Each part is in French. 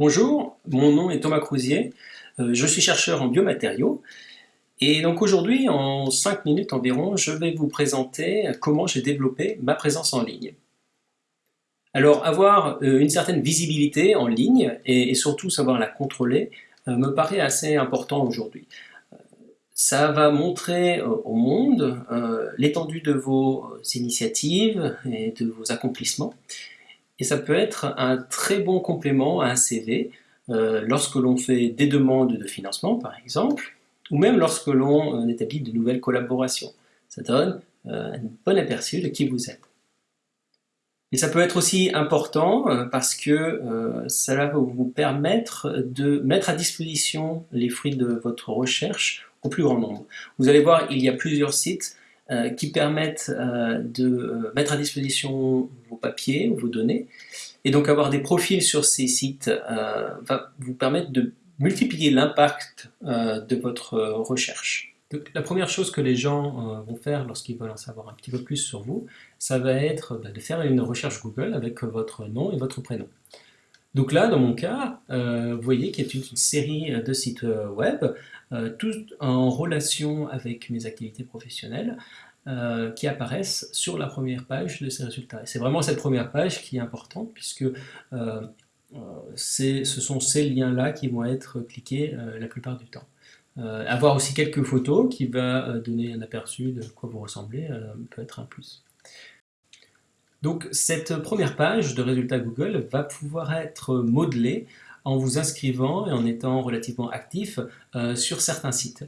Bonjour, mon nom est Thomas Crousier, euh, je suis chercheur en biomatériaux et donc aujourd'hui, en 5 minutes environ, je vais vous présenter comment j'ai développé ma présence en ligne. Alors avoir euh, une certaine visibilité en ligne et surtout savoir la contrôler euh, me paraît assez important aujourd'hui. Ça va montrer au monde l'étendue de vos initiatives et de vos accomplissements et ça peut être un très bon complément à un CV euh, lorsque l'on fait des demandes de financement par exemple, ou même lorsque l'on euh, établit de nouvelles collaborations. Ça donne euh, un bon aperçu de qui vous êtes. Et ça peut être aussi important parce que cela va vous permettre de mettre à disposition les fruits de votre recherche au plus grand nombre. Vous allez voir, il y a plusieurs sites euh, qui permettent euh, de euh, mettre à disposition vos papiers ou vos données. Et donc avoir des profils sur ces sites va vous permettre de multiplier l'impact de votre recherche. La première chose que les gens vont faire lorsqu'ils veulent en savoir un petit peu plus sur vous, ça va être bah, de faire une recherche Google avec votre nom et votre prénom. Donc là, dans mon cas, vous voyez qu'il y a une, une série de sites web euh, tout en relation avec mes activités professionnelles, euh, qui apparaissent sur la première page de ces résultats. c'est vraiment cette première page qui est importante, puisque euh, ce sont ces liens-là qui vont être cliqués la plupart du temps. avoir aussi quelques photos qui va donner un aperçu de quoi vous ressemblez peut être un plus. Donc cette première page de résultats Google va pouvoir être modelée en vous inscrivant et en étant relativement actif euh, sur certains sites.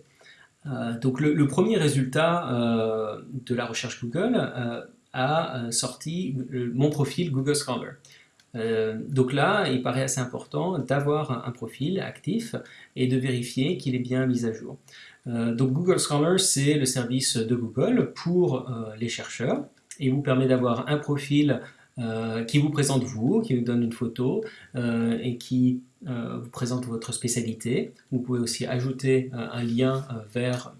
Euh, donc le, premier résultat euh, de la recherche Google a sorti mon profil Google Scholar. donc là, il paraît assez important d'avoir un, profil actif et de vérifier qu'il est bien mis à jour. donc Google Scholar, c'est le service de Google pour les chercheurs et vous permet d'avoir un profil euh, qui vous présente vous, qui vous donne une photo euh, et qui euh, vous présente votre spécialité. Vous pouvez aussi ajouter un lien vers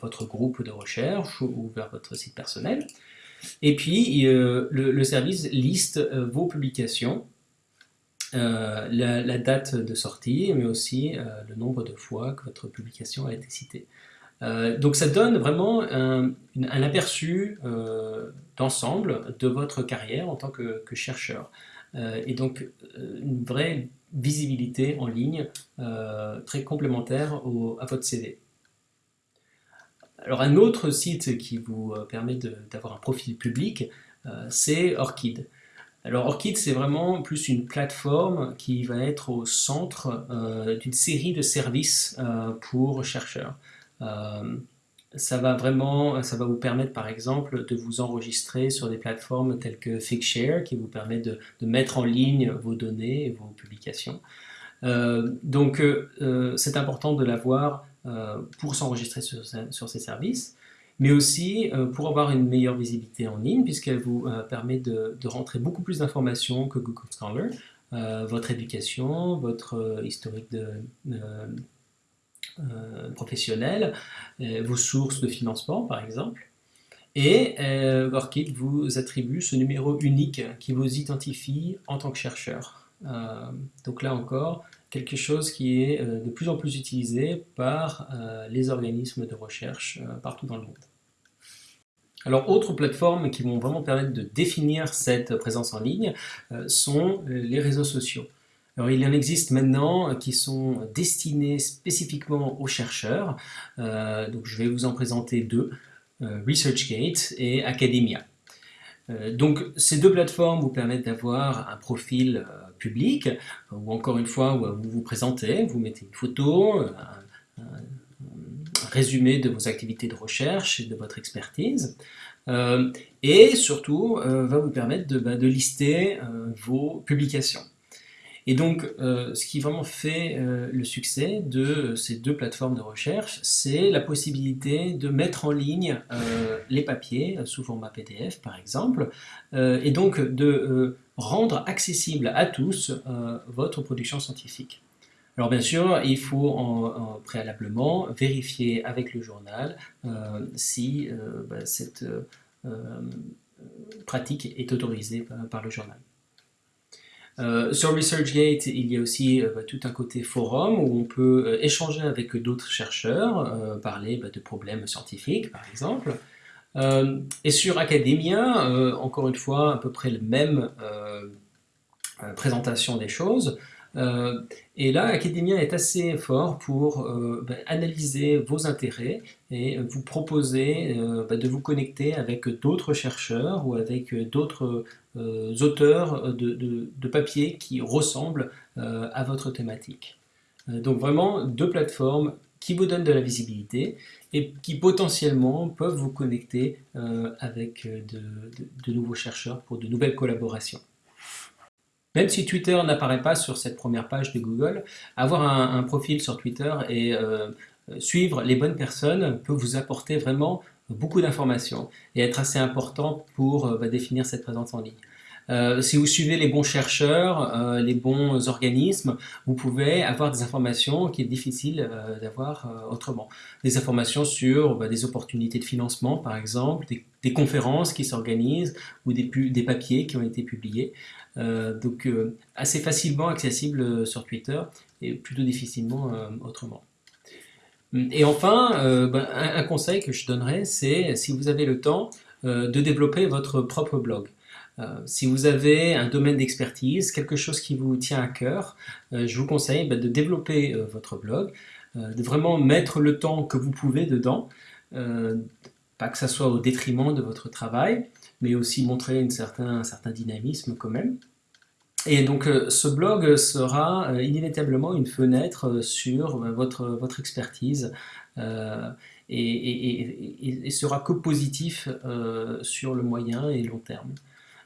votre groupe de recherche ou vers votre site personnel. Et puis, le, service liste vos publications, la, date de sortie, mais aussi le nombre de fois que votre publication a été citée. Euh, donc ça donne vraiment un, aperçu euh, d'ensemble de votre carrière en tant que, chercheur. Euh, et donc une vraie visibilité en ligne très complémentaire à votre CV. Alors un autre site qui vous permet d'avoir un profil public, c'est Orchid. Alors Orchid, c'est vraiment plus une plateforme qui va être au centre d'une série de services pour chercheurs. Euh, ça va vraiment, ça va vous permettre par exemple de vous enregistrer sur des plateformes telles que Figshare qui vous permet de, mettre en ligne vos données et vos publications. Euh, donc euh, c'est important de l'avoir pour s'enregistrer sur, ces services, mais aussi pour avoir une meilleure visibilité en ligne puisqu'elle vous permet de, de, rentrer beaucoup plus d'informations que Google Scholar, votre éducation, votre historique de euh, professionnels, euh, vos sources de financement par exemple, et euh, Orchid vous attribue ce numéro unique qui vous identifie en tant que chercheur. donc là encore, quelque chose qui est de plus en plus utilisé par les organismes de recherche partout dans le monde. Alors, autres plateformes qui vont vraiment permettre de définir cette présence en ligne sont les réseaux sociaux. Alors, il en existe maintenant qui sont destinés spécifiquement aux chercheurs. Euh, donc, je vais vous en présenter deux, euh, ResearchGate et Academia. Euh, donc, ces deux plateformes vous permettent d'avoir un profil public, ou encore une fois, où vous vous présentez, vous mettez une photo, un, résumé de vos activités de recherche et de votre expertise. et surtout, va vous permettre de, bah, de lister vos publications. Et donc, euh, ce qui vraiment fait euh, le succès de ces deux plateformes de recherche, c'est la possibilité de mettre en ligne euh, les papiers sous format PDF, par exemple, et donc de rendre accessible à tous votre production scientifique. Alors bien sûr, il faut en, préalablement vérifier avec le journal si bah, cette pratique est autorisée par le journal. Sur ResearchGate, il y a aussi bah, tout un côté forum où on peut échanger avec d'autres chercheurs, parler bah, de problèmes scientifiques par exemple. et sur Academia, encore une fois, à peu près le même présentation des choses. Euh, et là, Academia est assez fort pour euh, ben, analyser vos intérêts et vous proposer euh, ben, de vous connecter avec d'autres chercheurs ou avec d'autres auteurs de, de, papiers qui ressemblent à votre thématique. donc vraiment deux plateformes qui vous donnent de la visibilité et qui potentiellement peuvent vous connecter avec de nouveaux chercheurs pour de nouvelles collaborations. Même si Twitter n'apparaît pas sur cette première page de Google, avoir un, profil sur Twitter et euh, suivre les bonnes personnes peut vous apporter vraiment beaucoup d'informations et être assez important pour euh, bah, définir cette présence en ligne. Euh, si vous suivez les bons chercheurs, euh, les bons organismes, vous pouvez avoir des informations qui est difficile euh, d'avoir autrement. Des informations sur bah, des opportunités de financement, par exemple, des, conférences qui s'organisent ou des, papiers qui ont été publiés. donc assez facilement accessible sur Twitter et plutôt difficilement autrement. Et enfin, bah, un, conseil que je donnerais, c'est si vous avez le temps, de développer votre propre blog. Euh, si vous avez un domaine d'expertise, quelque chose qui vous tient à cœur, euh, je vous conseille bah, de développer euh, votre blog, de vraiment mettre le temps que vous pouvez dedans, pas que ça soit au détriment de votre travail, mais aussi montrer un certain dynamisme quand même. Et donc ce blog sera inévitablement une fenêtre sur votre, expertise et, sera que positif sur le moyen et long terme.